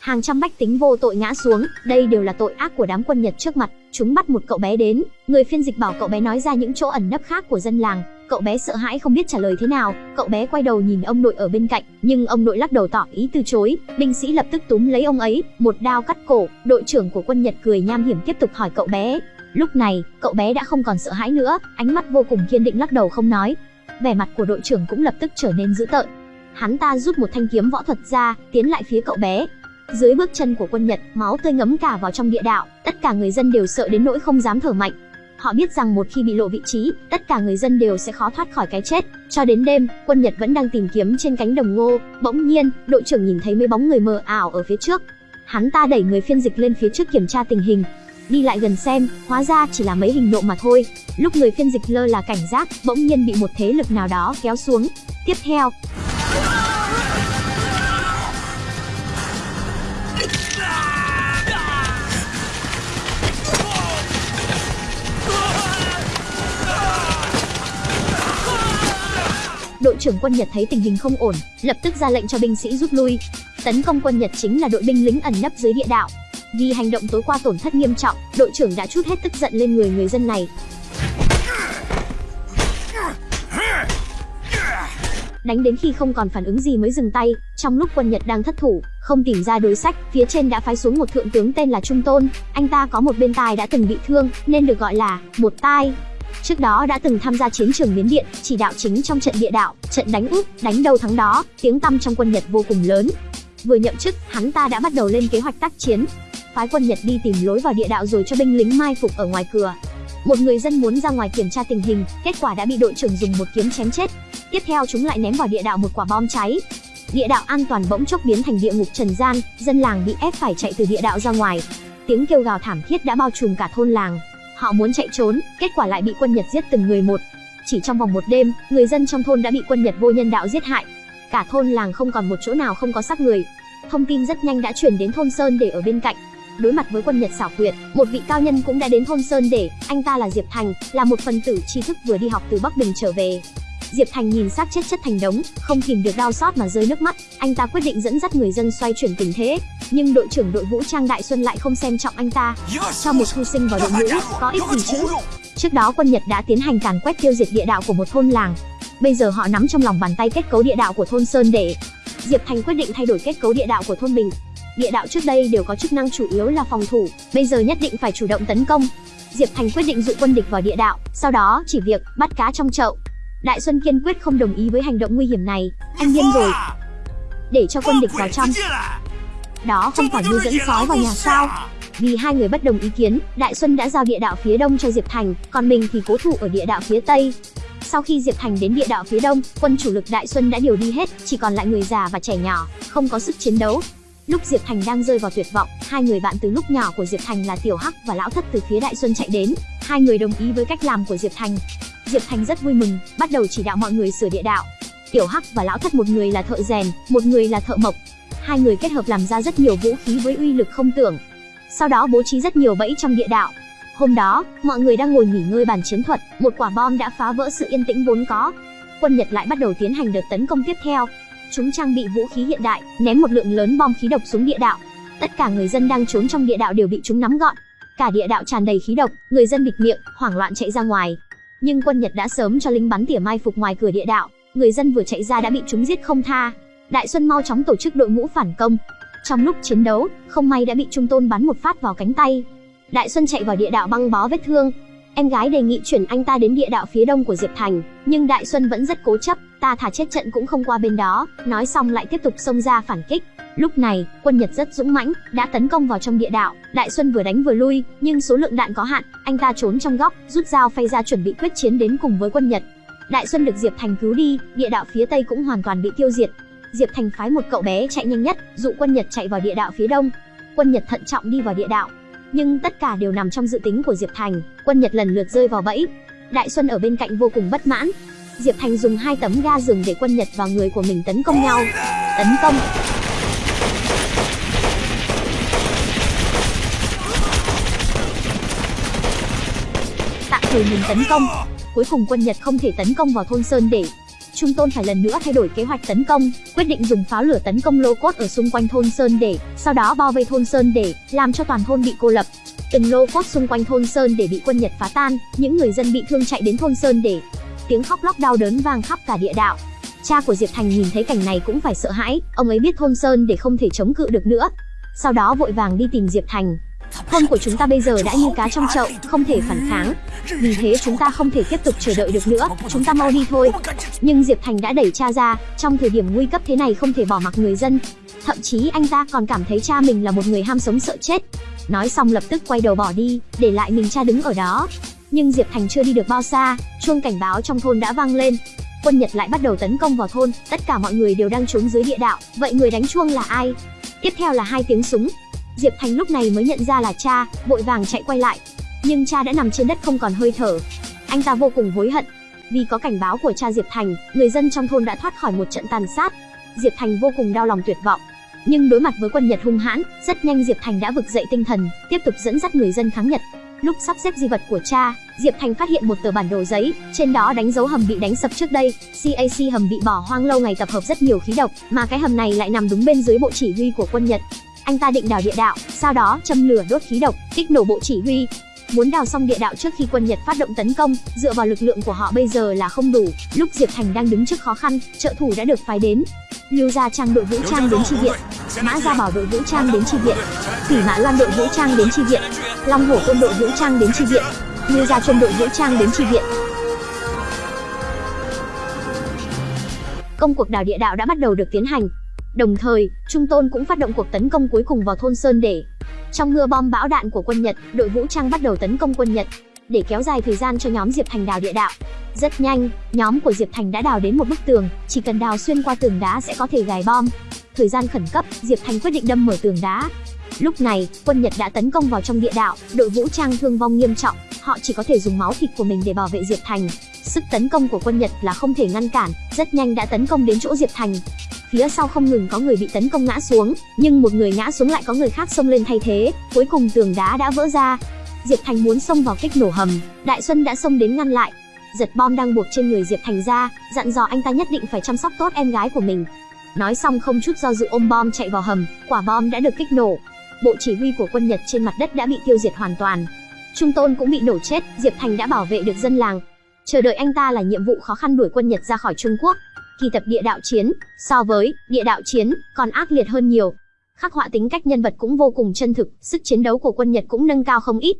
Hàng trăm bách tính vô tội ngã xuống, đây đều là tội ác của đám quân Nhật trước mặt. Chúng bắt một cậu bé đến, người phiên dịch bảo cậu bé nói ra những chỗ ẩn nấp khác của dân làng. Cậu bé sợ hãi không biết trả lời thế nào, cậu bé quay đầu nhìn ông nội ở bên cạnh, nhưng ông nội lắc đầu tỏ ý từ chối. Binh sĩ lập tức túm lấy ông ấy, một đao cắt cổ. Đội trưởng của quân Nhật cười nham hiểm tiếp tục hỏi cậu bé. Lúc này, cậu bé đã không còn sợ hãi nữa, ánh mắt vô cùng kiên định lắc đầu không nói. Vẻ mặt của đội trưởng cũng lập tức trở nên dữ tợn. Hắn ta rút một thanh kiếm võ thuật ra, tiến lại phía cậu bé, dưới bước chân của quân Nhật, máu tươi ngấm cả vào trong địa đạo, tất cả người dân đều sợ đến nỗi không dám thở mạnh. Họ biết rằng một khi bị lộ vị trí, tất cả người dân đều sẽ khó thoát khỏi cái chết. Cho đến đêm, quân Nhật vẫn đang tìm kiếm trên cánh đồng ngô, bỗng nhiên, đội trưởng nhìn thấy mấy bóng người mờ ảo ở phía trước. Hắn ta đẩy người phiên dịch lên phía trước kiểm tra tình hình. Đi lại gần xem, hóa ra chỉ là mấy hình nộ mà thôi. Lúc người phiên dịch lơ là cảnh giác, bỗng nhiên bị một thế lực nào đó kéo xuống. Tiếp theo, trưởng quân Nhật thấy tình hình không ổn, lập tức ra lệnh cho binh sĩ rút lui. Tấn công quân Nhật chính là đội binh lính ẩn nấp dưới địa đạo. Vì hành động tối qua tổn thất nghiêm trọng, đội trưởng đã chút hết tức giận lên người người dân này. Đánh đến khi không còn phản ứng gì mới dừng tay, trong lúc quân Nhật đang thất thủ, không tìm ra đối sách, phía trên đã phái xuống một thượng tướng tên là Trung Tôn, anh ta có một bên tai đã từng bị thương, nên được gọi là một tai. Trước đó đã từng tham gia chiến trường Miến Điện, chỉ đạo chính trong trận địa đạo, trận đánh úp, đánh đâu thắng đó, tiếng tăm trong quân Nhật vô cùng lớn. Vừa nhậm chức, hắn ta đã bắt đầu lên kế hoạch tác chiến. Phái quân Nhật đi tìm lối vào địa đạo rồi cho binh lính mai phục ở ngoài cửa. Một người dân muốn ra ngoài kiểm tra tình hình, kết quả đã bị đội trưởng dùng một kiếm chém chết. Tiếp theo chúng lại ném vào địa đạo một quả bom cháy. Địa đạo an toàn bỗng chốc biến thành địa ngục trần gian, dân làng bị ép phải chạy từ địa đạo ra ngoài. Tiếng kêu gào thảm thiết đã bao trùm cả thôn làng. Họ muốn chạy trốn, kết quả lại bị quân Nhật giết từng người một. Chỉ trong vòng một đêm, người dân trong thôn đã bị quân Nhật vô nhân đạo giết hại. Cả thôn làng không còn một chỗ nào không có xác người. Thông tin rất nhanh đã truyền đến thôn Sơn để ở bên cạnh. Đối mặt với quân Nhật xảo quyệt, một vị cao nhân cũng đã đến thôn Sơn để, anh ta là Diệp Thành, là một phần tử tri thức vừa đi học từ Bắc Bình trở về. Diệp Thành nhìn xác chết chất thành đống, không kìm được đau xót mà rơi nước mắt, anh ta quyết định dẫn dắt người dân xoay chuyển tình thế. Nhưng đội trưởng đội vũ trang Đại Xuân lại không xem trọng anh ta. Cho một thu sinh vào đội ngũ, có ích gì chứ? Trước đó quân Nhật đã tiến hành càn quét tiêu diệt địa đạo của một thôn làng. Bây giờ họ nắm trong lòng bàn tay kết cấu địa đạo của thôn Sơn để Diệp Thành quyết định thay đổi kết cấu địa đạo của thôn mình. Địa đạo trước đây đều có chức năng chủ yếu là phòng thủ, bây giờ nhất định phải chủ động tấn công. Diệp Thành quyết định dụ quân địch vào địa đạo, sau đó chỉ việc bắt cá trong chậu. Đại Xuân kiên quyết không đồng ý với hành động nguy hiểm này, anh điên rồi. Để cho quân địch vào trong. Đó không phải như dẫn sói vào nhà sao? Vì hai người bất đồng ý kiến, Đại Xuân đã giao địa đạo phía đông cho Diệp Thành, còn mình thì cố thủ ở địa đạo phía tây. Sau khi Diệp Thành đến địa đạo phía đông, quân chủ lực Đại Xuân đã điều đi hết, chỉ còn lại người già và trẻ nhỏ, không có sức chiến đấu. Lúc Diệp Thành đang rơi vào tuyệt vọng, hai người bạn từ lúc nhỏ của Diệp Thành là Tiểu Hắc và Lão Thất từ phía Đại Xuân chạy đến. Hai người đồng ý với cách làm của Diệp Thành. Diệp Thành rất vui mừng, bắt đầu chỉ đạo mọi người sửa địa đạo. Tiểu Hắc và Lão Thất một người là thợ rèn, một người là thợ mộc. Hai người kết hợp làm ra rất nhiều vũ khí với uy lực không tưởng. Sau đó bố trí rất nhiều bẫy trong địa đạo. Hôm đó, mọi người đang ngồi nghỉ ngơi bàn chiến thuật, một quả bom đã phá vỡ sự yên tĩnh vốn có. Quân Nhật lại bắt đầu tiến hành đợt tấn công tiếp theo. Chúng trang bị vũ khí hiện đại, ném một lượng lớn bom khí độc xuống địa đạo. Tất cả người dân đang trốn trong địa đạo đều bị chúng nắm gọn. Cả địa đạo tràn đầy khí độc, người dân bịt miệng, hoảng loạn chạy ra ngoài. Nhưng quân Nhật đã sớm cho lính bắn tỉa mai phục ngoài cửa địa đạo, người dân vừa chạy ra đã bị chúng giết không tha. Đại Xuân mau chóng tổ chức đội ngũ phản công. Trong lúc chiến đấu, không may đã bị Trung Tôn bắn một phát vào cánh tay. Đại Xuân chạy vào địa đạo băng bó vết thương. Em gái đề nghị chuyển anh ta đến địa đạo phía đông của Diệp Thành, nhưng Đại Xuân vẫn rất cố chấp, ta thả chết trận cũng không qua bên đó, nói xong lại tiếp tục xông ra phản kích. Lúc này, quân Nhật rất dũng mãnh, đã tấn công vào trong địa đạo, Đại Xuân vừa đánh vừa lui, nhưng số lượng đạn có hạn, anh ta trốn trong góc, rút dao phay ra chuẩn bị quyết chiến đến cùng với quân Nhật. Đại Xuân được Diệp Thành cứu đi, địa đạo phía tây cũng hoàn toàn bị tiêu diệt. Diệp Thành phái một cậu bé chạy nhanh nhất, dụ quân Nhật chạy vào địa đạo phía đông. Quân Nhật thận trọng đi vào địa đạo, nhưng tất cả đều nằm trong dự tính của Diệp Thành, quân Nhật lần lượt rơi vào bẫy. Đại Xuân ở bên cạnh vô cùng bất mãn. Diệp Thành dùng hai tấm ga rừng để quân Nhật và người của mình tấn công nhau. Tấn công. Tạm thời mình tấn công. Cuối cùng quân Nhật không thể tấn công vào thôn Sơn để Trung Tôn phải lần nữa thay đổi kế hoạch tấn công, quyết định dùng pháo lửa tấn công lô cốt ở xung quanh thôn Sơn để, sau đó bao vây thôn Sơn để, làm cho toàn thôn bị cô lập. Từng lô cốt xung quanh thôn Sơn để bị quân Nhật phá tan, những người dân bị thương chạy đến thôn Sơn để. Tiếng khóc lóc đau đớn vang khắp cả địa đạo. Cha của Diệp Thành nhìn thấy cảnh này cũng phải sợ hãi, ông ấy biết thôn Sơn để không thể chống cự được nữa. Sau đó vội vàng đi tìm Diệp Thành, Thôn của chúng ta bây giờ đã như cá trong chậu, không thể phản kháng. Vì thế chúng ta không thể tiếp tục chờ đợi được nữa, chúng ta mau đi thôi. Nhưng Diệp Thành đã đẩy cha ra, trong thời điểm nguy cấp thế này không thể bỏ mặc người dân. Thậm chí anh ta còn cảm thấy cha mình là một người ham sống sợ chết. Nói xong lập tức quay đầu bỏ đi, để lại mình cha đứng ở đó. Nhưng Diệp Thành chưa đi được bao xa, chuông cảnh báo trong thôn đã vang lên. Quân Nhật lại bắt đầu tấn công vào thôn, tất cả mọi người đều đang trốn dưới địa đạo, vậy người đánh chuông là ai? Tiếp theo là hai tiếng súng, Diệp Thành lúc này mới nhận ra là cha, vội vàng chạy quay lại. Nhưng cha đã nằm trên đất không còn hơi thở. Anh ta vô cùng hối hận. Vì có cảnh báo của cha Diệp Thành, người dân trong thôn đã thoát khỏi một trận tàn sát. Diệp Thành vô cùng đau lòng tuyệt vọng. Nhưng đối mặt với quân Nhật hung hãn, rất nhanh Diệp Thành đã vực dậy tinh thần, tiếp tục dẫn dắt người dân kháng Nhật. Lúc sắp xếp di vật của cha, Diệp Thành phát hiện một tờ bản đồ giấy, trên đó đánh dấu hầm bị đánh sập trước đây. CAC hầm bị bỏ hoang lâu ngày tập hợp rất nhiều khí độc, mà cái hầm này lại nằm đúng bên dưới bộ chỉ huy của quân Nhật. Anh ta định đào địa đạo, sau đó châm lửa đốt khí độc, kích nổ bộ chỉ huy. Muốn đào xong địa đạo trước khi quân Nhật phát động tấn công, dựa vào lực lượng của họ bây giờ là không đủ. Lúc Diệp Thành đang đứng trước khó khăn, trợ thủ đã được phái đến. Lưu Gia Trang đội vũ trang đến chi viện, Mã Gia Bảo đội vũ trang đến chi viện, Thủy Mã Loan đội vũ trang đến chi viện, Long Hổ quân đội vũ trang đến chi viện, Lưu Gia Chuân đội vũ trang đến chi viện. Công cuộc đào địa đạo đã bắt đầu được tiến hành, Đồng thời, Trung Tôn cũng phát động cuộc tấn công cuối cùng vào thôn Sơn Để. Trong mưa bom bão đạn của quân Nhật, đội vũ trang bắt đầu tấn công quân Nhật để kéo dài thời gian cho nhóm Diệp Thành đào địa đạo. Rất nhanh, nhóm của Diệp Thành đã đào đến một bức tường, chỉ cần đào xuyên qua tường đá sẽ có thể gài bom. Thời gian khẩn cấp, Diệp Thành quyết định đâm mở tường đá. Lúc này, quân Nhật đã tấn công vào trong địa đạo, đội vũ trang thương vong nghiêm trọng, họ chỉ có thể dùng máu thịt của mình để bảo vệ Diệp Thành. Sức tấn công của quân Nhật là không thể ngăn cản, rất nhanh đã tấn công đến chỗ Diệp Thành. Phía sau không ngừng có người bị tấn công ngã xuống, nhưng một người ngã xuống lại có người khác xông lên thay thế, cuối cùng tường đá đã vỡ ra. Diệp Thành muốn xông vào kích nổ hầm, Đại Xuân đã xông đến ngăn lại. Giật bom đang buộc trên người Diệp Thành ra, dặn dò anh ta nhất định phải chăm sóc tốt em gái của mình. Nói xong không chút do dự ôm bom chạy vào hầm, quả bom đã được kích nổ. Bộ chỉ huy của quân Nhật trên mặt đất đã bị tiêu diệt hoàn toàn. Trung Tôn cũng bị nổ chết, Diệp Thành đã bảo vệ được dân làng. Chờ đợi anh ta là nhiệm vụ khó khăn đuổi quân Nhật ra khỏi Trung Quốc kỳ tập địa đạo chiến, so với địa đạo chiến, còn ác liệt hơn nhiều. Khắc họa tính cách nhân vật cũng vô cùng chân thực, sức chiến đấu của quân Nhật cũng nâng cao không ít.